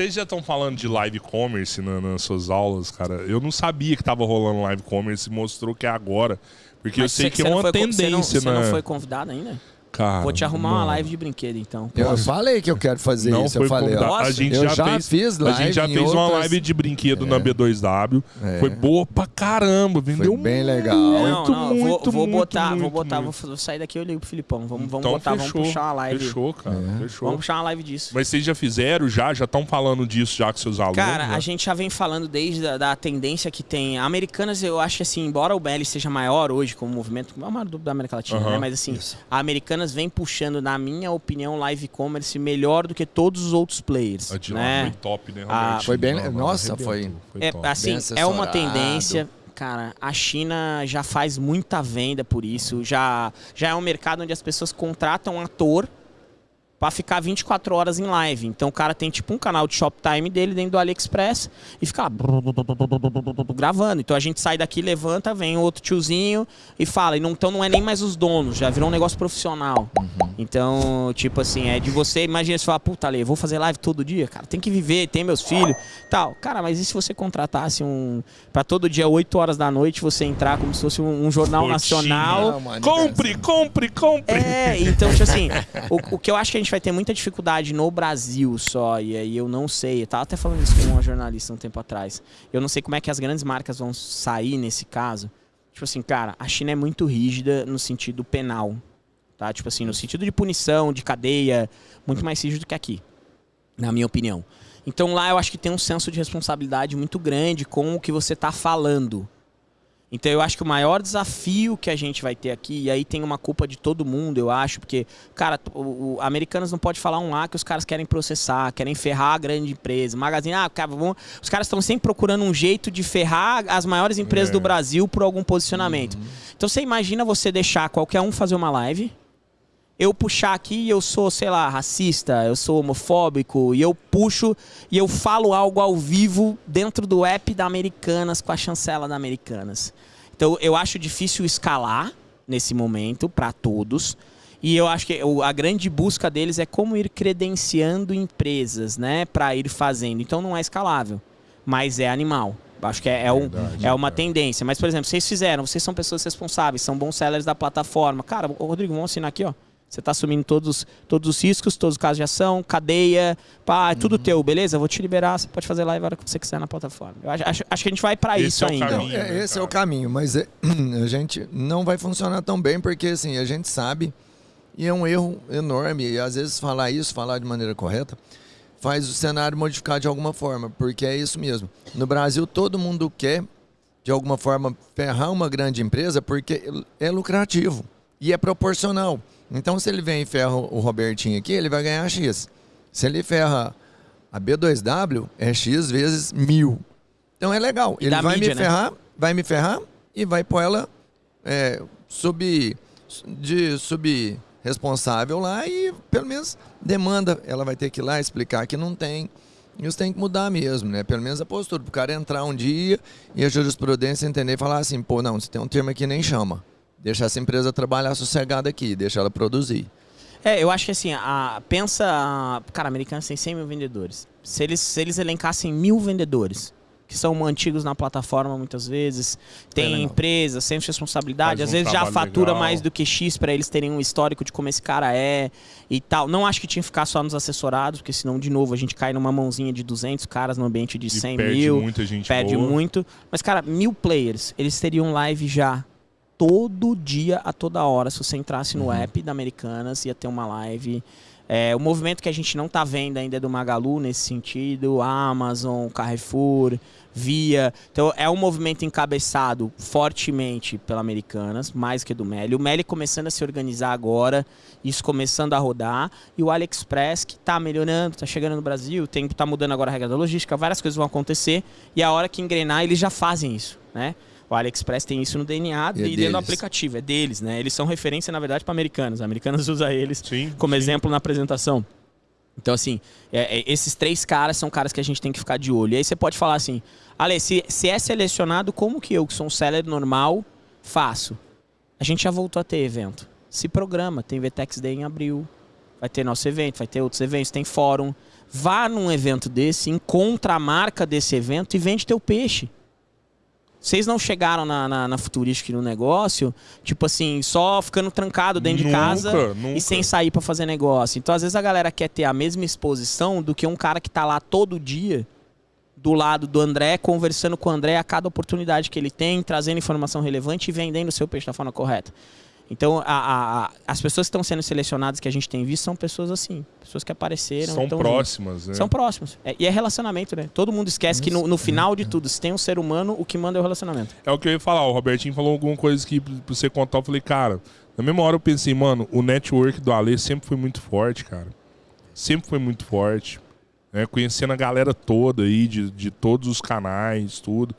Vocês já estão falando de live commerce na, nas suas aulas, cara. Eu não sabia que tava rolando live commerce e mostrou que é agora. Porque Mas eu sei que é uma foi tendência, não, Você né? não foi convidado ainda? Cara, Vou te arrumar uma não. live de brinquedo, então. Eu falei que eu quero fazer Não isso. foi Eu falei, ó. A gente Eu já, já fez, fiz A gente live já fez uma outras- live de brinquedo na B2W. É. Foi boa pra caramba. Vendeu bem legal. Não, muito, não, vou, muito, vou muito, botar, muito, vou botar, muito. vou, vou sair daqui e eu ligo pro Filipão. Vamos, vamos Então botar, fechou, vamos puxar uma live. Fechou, cara. Fechou. Vamos puxar uma live disso. Mas vocês já fizeram, já? Já estão falando disso já com seus alunos? Cara, né? a gente já vem falando desde a da tendência que tem. Americanas, eu acho que assim, embora o BL seja maior hoje como movimento, é o maior do- da América Latina, né? Mas assim, a Americanas vem puxando, na minha opinião, live commerce melhor do que todos os outros players. A de né? foi top, né, Ah, Robertinho? foi bem- Não, nossa, arrebentou, foi- É, assim, Bem é uma tendência. Cara, a China já faz muita venda por isso. Já, já é um mercado onde as pessoas contratam um ator pra ficar 24 horas em live. Então o cara tem tipo um canal de Shoptime dele dentro do AliExpress e fica lá gravando. Então a gente sai daqui, levanta, vem outro tiozinho e fala. E então não é nem mais os donos, já virou um negócio profissional. Então, tipo assim, é de você, imagina você falar, puta, Ale, vou fazer live todo dia, cara, tem que viver, tem meus filhos, tal. Cara, mas e se você contratasse um pra todo dia 8 horas da noite você entrar como se fosse um, um jornal Rotina. nacional? Não, mano, Compre, compre, compre! É, então, tipo assim, o, o que eu acho que a gente vai ter muita dificuldade no Brasil só, e aí eu não sei, eu tava até falando isso com uma jornalista um tempo atrás. Eu não sei como é que as grandes marcas vão sair nesse caso. Tipo assim, cara, a China é muito rígida no sentido penal, tá? Tipo assim, no sentido de punição, de cadeia, muito mais rígido que aqui, na minha opinião. Então lá eu acho que tem um senso de responsabilidade muito grande com o que você tá falando. Então eu acho que o maior desafio que a gente vai ter aqui, e aí tem uma culpa de todo mundo, eu acho, porque, cara, o, o americanos não pode falar um lá que os caras querem processar, querem ferrar a grande empresa. Magazine, ah, cara, vamos- os caras estão sempre procurando um jeito de ferrar as maiores empresas É. do Brasil por algum posicionamento. Então você imagina você deixar qualquer um fazer uma live, eu puxar aqui e eu sou, sei lá, racista, eu sou homofóbico, e eu puxo e eu falo algo ao vivo dentro do app da Americanas com a chancela da Americanas. Então eu acho difícil escalar nesse momento para todos. E eu acho que a grande busca deles é como ir credenciando empresas, né, para ir fazendo. Então não é escalável, mas é animal. Acho que é, é, um, Verdade, é uma cara. tendência. Mas, por exemplo, vocês fizeram, vocês são pessoas responsáveis, são bons sellers da plataforma. Cara, Rodrigo, vamos assinar aqui, ó. Você tá assumindo todos, todos os riscos, todos os casos de ação, cadeia, pá, é tudo Uhum. teu, beleza? Vou te liberar, você pode fazer live a hora que você quiser na plataforma. Eu acho, acho, acho que a gente vai para isso é ainda. caminho. Não, é- né, esse é o cara? caminho, mas é- a gente não vai funcionar tão bem porque assim, a gente sabe e é um erro enorme e às vezes falar isso, falar de maneira correta, faz o cenário modificar de alguma forma, porque é isso mesmo. No Brasil todo mundo quer de alguma forma ferrar uma grande empresa porque é lucrativo e é proporcional. Então se ele vem e ferra o Robertinho aqui, ele vai ganhar X. Se ele ferra a B2W, é X vezes mil. Então é legal. E ele vai mídia, me né? ferrar, vai me ferrar e vai pôr ela é, sub, de sub responsável lá e pelo menos demanda. Ela vai ter que ir lá explicar que não tem. Isso tem que mudar mesmo, né? Pelo menos a postura. Para o cara entrar um dia e a jurisprudência entender e falar assim, pô, não, se tem um termo aqui, nem chama. Deixa essa empresa trabalhar sossegada aqui, deixa ela produzir. É, eu acho que assim, a, pensa. Cara, americanos tem 100 mil vendedores. Se eles, se eles elencassem mil vendedores, que são antigos na plataforma muitas vezes, tem legal. empresa, sem responsabilidade, Faz às um vezes já fatura legal. mais do que X para eles terem um histórico de como esse cara é e tal. Não acho que tinha que ficar só nos assessorados, porque senão, de novo, a gente cai numa mãozinha de 200 caras no ambiente de E 100 perde mil muita gente perde boa. muito. Mas, cara, mil players, eles teriam live já todo dia, a toda hora. Se você entrasse no app da Americanas, ia ter uma live. É, o movimento que a gente não tá vendo ainda é do Magalu nesse sentido, Amazon, Carrefour, Via. Então é um movimento encabeçado fortemente pela Americanas, mais que do Meli. O Meli começando a se organizar agora, isso começando a rodar, e o AliExpress que tá melhorando, tá chegando no Brasil, tem tá mudando agora a regra da logística, várias coisas vão acontecer, e a hora que engrenar, eles já fazem isso, né? O AliExpress tem isso no DNA E é e dentro do aplicativo, é deles, né? Eles são referência, na verdade, para americanos. Americanos usa eles Sim, como sim. exemplo na apresentação. Então, assim, é- é- esses três caras são caras que a gente tem que ficar de olho. E aí você pode falar assim, Ale, se, se é selecionado, como que eu, que sou um seller normal, faço? A gente já voltou a ter evento. Se programa, tem VTEX Day em abril, vai ter nosso evento, vai ter outros eventos, tem fórum, Vá num evento desse, encontra a marca desse evento e vende teu peixe. Vocês não chegaram na, na, na Futuristic no negócio, tipo assim, só ficando trancado dentro Nunca, de casa nunca. e sem sair pra fazer negócio. Então, às vezes, a galera quer ter a mesma exposição do que um cara que tá lá todo dia do lado do André, conversando com o André a cada oportunidade que ele tem, trazendo informação relevante e vendendo o seu peixe da forma correta. Então, a- a- as pessoas que estão sendo selecionadas que a gente tem visto são pessoas assim, pessoas que apareceram. São próximas, né? São próximos. É- e é relacionamento, né? Todo mundo esquece que no, no final de tudo, se tem um ser humano, o que manda é o relacionamento. É o que eu ia falar. O Robertinho falou alguma coisa que pra você contar. Eu falei, cara, na mesma hora eu pensei, mano, o network do Ale sempre foi muito forte, cara. Sempre foi muito forte. Né? Conhecendo a galera toda aí, de, de todos os canais, tudo.